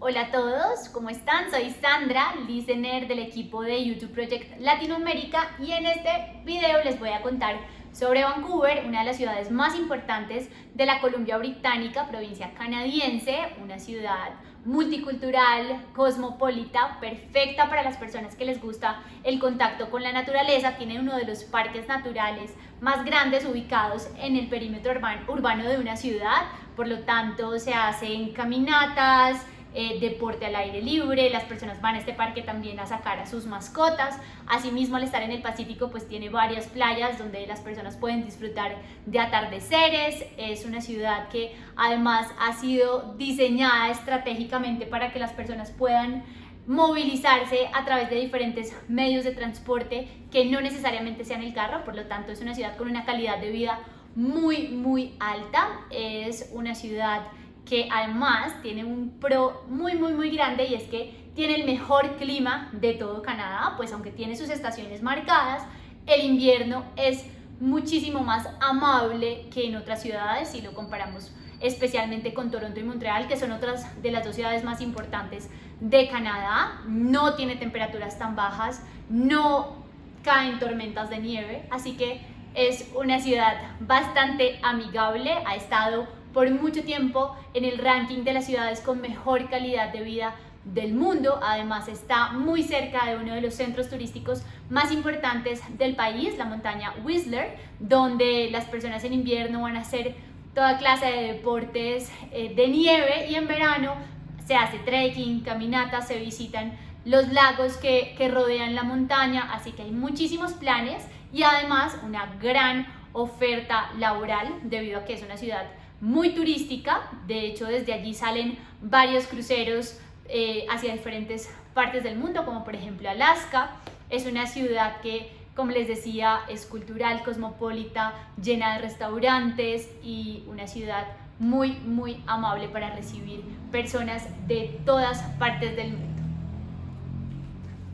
Hola a todos, ¿cómo están? Soy Sandra, listener del equipo de YouTube Project Latinoamérica y en este video les voy a contar sobre Vancouver, una de las ciudades más importantes de la Columbia Británica, provincia canadiense, una ciudad multicultural, cosmopolita, perfecta para las personas que les gusta el contacto con la naturaleza. Tiene uno de los parques naturales más grandes ubicados en el perímetro urbano de una ciudad, por lo tanto se hacen caminatas, eh, deporte al aire libre, las personas van a este parque también a sacar a sus mascotas, asimismo al estar en el Pacífico pues tiene varias playas donde las personas pueden disfrutar de atardeceres, es una ciudad que además ha sido diseñada estratégicamente para que las personas puedan movilizarse a través de diferentes medios de transporte que no necesariamente sean el carro, por lo tanto es una ciudad con una calidad de vida muy muy alta, es una ciudad que además tiene un pro muy, muy, muy grande y es que tiene el mejor clima de todo Canadá, pues aunque tiene sus estaciones marcadas, el invierno es muchísimo más amable que en otras ciudades si lo comparamos especialmente con Toronto y Montreal, que son otras de las dos ciudades más importantes de Canadá. No tiene temperaturas tan bajas, no caen tormentas de nieve, así que es una ciudad bastante amigable, ha estado por mucho tiempo en el ranking de las ciudades con mejor calidad de vida del mundo. Además está muy cerca de uno de los centros turísticos más importantes del país, la montaña Whistler, donde las personas en invierno van a hacer toda clase de deportes eh, de nieve y en verano se hace trekking, caminatas, se visitan los lagos que, que rodean la montaña, así que hay muchísimos planes y además una gran oferta laboral debido a que es una ciudad muy turística, de hecho desde allí salen varios cruceros eh, hacia diferentes partes del mundo, como por ejemplo Alaska. Es una ciudad que, como les decía, es cultural, cosmopolita, llena de restaurantes y una ciudad muy, muy amable para recibir personas de todas partes del mundo.